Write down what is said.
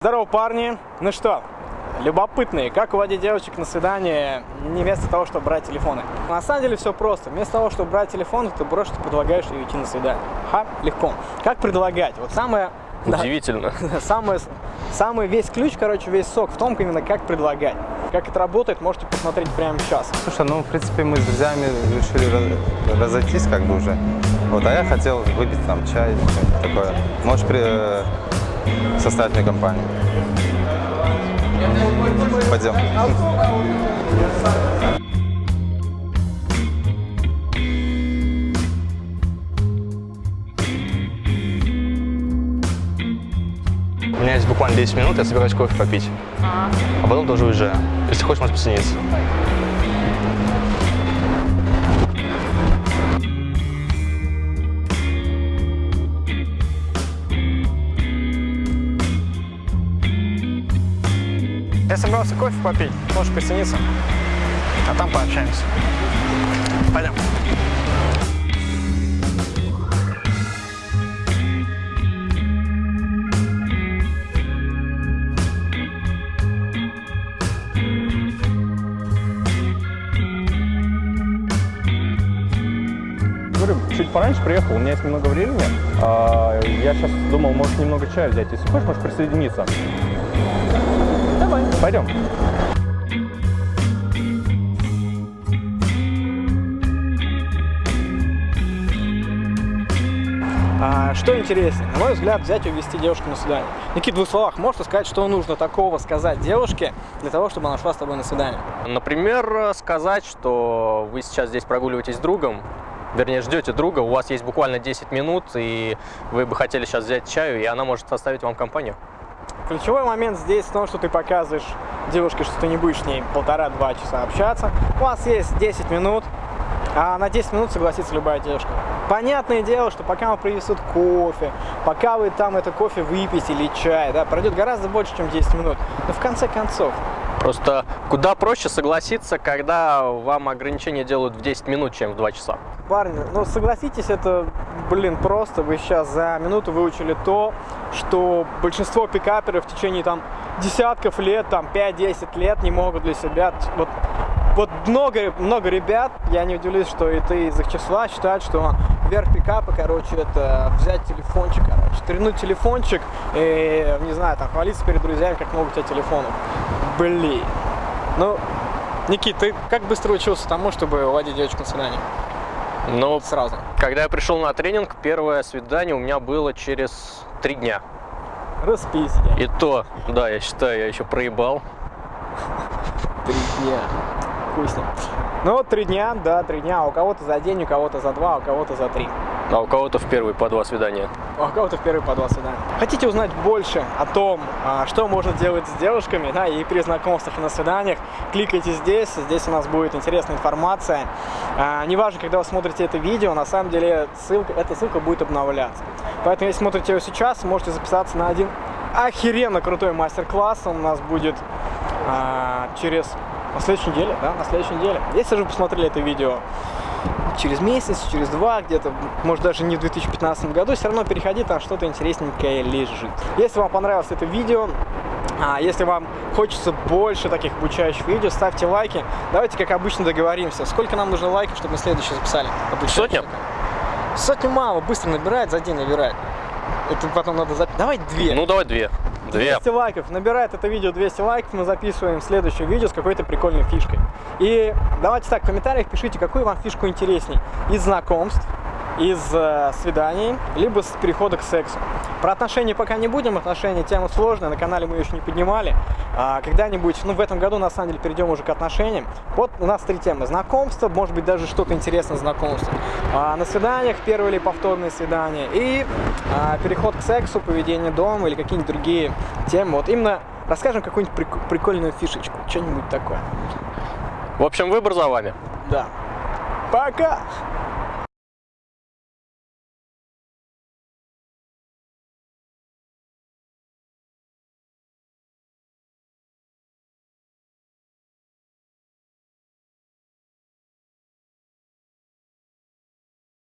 Здорово, парни! Ну что, любопытные, как уводить девочек на свидание не вместо того, чтобы брать телефоны? На самом деле все просто. Вместо того, чтобы брать телефон, ты просто предлагаешь ей идти на свидание. Ха, легко. Как предлагать? Вот самое... да, Удивительно. самое, самый весь ключ, короче, весь сок в том, именно как предлагать. Как это работает, можете посмотреть прямо сейчас. Слушай, ну, в принципе, мы с друзьями решили раз- разойтись как бы уже. Вот, а я хотел выпить там чай, такое. Можешь при, составить мне компанию? Пойдем. У меня есть буквально 10 минут, я собираюсь кофе попить. А потом тоже уезжаю. Если хочешь, можешь присоединиться. Собрался кофе попить, можешь присоединиться, а там пообщаемся. Пойдем. Чуть пораньше приехал, у меня есть немного времени. А, Я сейчас думал, может, немного чая взять. Если хочешь, можешь присоединиться. Пойдем. А, что интереснее, на мой взгляд, взять и увести девушку на свидание. Никит, в двух словах, можешь сказать, что нужно такого сказать девушке для того, чтобы она шла с тобой на свидание? Например, сказать, что вы сейчас здесь прогуливаетесь с другом, вернее, ждете друга, у вас есть буквально 10 минут, и вы бы хотели сейчас взять чаю, и она может составить вам компанию. Ключевой момент здесь в том, что ты показываешь девушке, что ты не будешь с ней полтора-два часа общаться. У вас есть 10 минут, а на 10 минут согласится любая девушка. Понятное дело, что пока вам принесут кофе, пока вы там это кофе выпьете или чай, да, пройдет гораздо больше, чем 10 минут. Но в конце концов, Просто куда проще согласиться, когда вам ограничения делают в 10 минут, чем в 2 часа. Парни, ну согласитесь, это, блин, просто вы сейчас за минуту выучили то, что большинство пикаперов в течение там десятков лет, там 5-10 лет не могут для себя. Вот, вот много, много ребят, я не удивлюсь, что и ты из их числа, считают, что верх пикапа, короче, это взять телефончик, короче, трянуть телефончик и, не знаю, там, хвалиться перед друзьями, как много у тебя телефонов. Блин. Ну, Никит, ты как быстро учился тому, чтобы уводить девочку на свидание? Но Сразу. когда я пришел на тренинг, первое свидание у меня было через 3 дня. Распись. И то, да, я считаю, я еще проебал. Три дня. Ним. Ну вот три дня, да, три дня. А у кого-то за день, у кого-то за два, а у кого-то за три. А у кого-то в первые по два свидания. А у кого-то в первые по два свидания. Хотите узнать больше о том, что можно делать с девушками, да, и при знакомствах и на свиданиях, кликайте здесь. Здесь у нас будет интересная информация. Неважно, когда вы смотрите это видео, на самом деле ссылка, эта ссылка будет обновляться. Поэтому, если смотрите его сейчас, можете записаться на один охеренно крутой мастер-класс. Он у нас будет через на следующей неделе, да, на следующей неделе. Если же вы посмотрели это видео через месяц, через два, где-то, может даже не в 2015 году, все равно переходи, там что-то интересненькое лежит. Если вам понравилось это видео, а если вам хочется больше таких обучающих видео, ставьте лайки. Давайте, как обычно, договоримся. Сколько нам нужно лайков, чтобы мы следующее записали? Сотня? Сотню мало, быстро набирает, за день набирает. Это потом надо записать. Давай две. Ну, давай две. Две. 200 лайков. Набирает это видео 200 лайков, мы записываем следующее видео с какой-то прикольной фишкой. И давайте так, в комментариях пишите, какую вам фишку интересней. Из знакомств, из э, свиданий, либо с перехода к сексу. Про отношения пока не будем, отношения тема сложная, на канале мы ее еще не поднимали. А когда-нибудь, ну в этом году на самом деле перейдем уже к отношениям. Вот у нас три темы. Знакомство, может быть даже что-то интересное в знакомстве. А, на свиданиях, первые или повторные свидания. И а, переход к сексу, поведение дома или какие-нибудь другие темы. Вот именно расскажем какую-нибудь прик- прикольную фишечку, что-нибудь такое. В общем, выбор за вами. Да. Пока!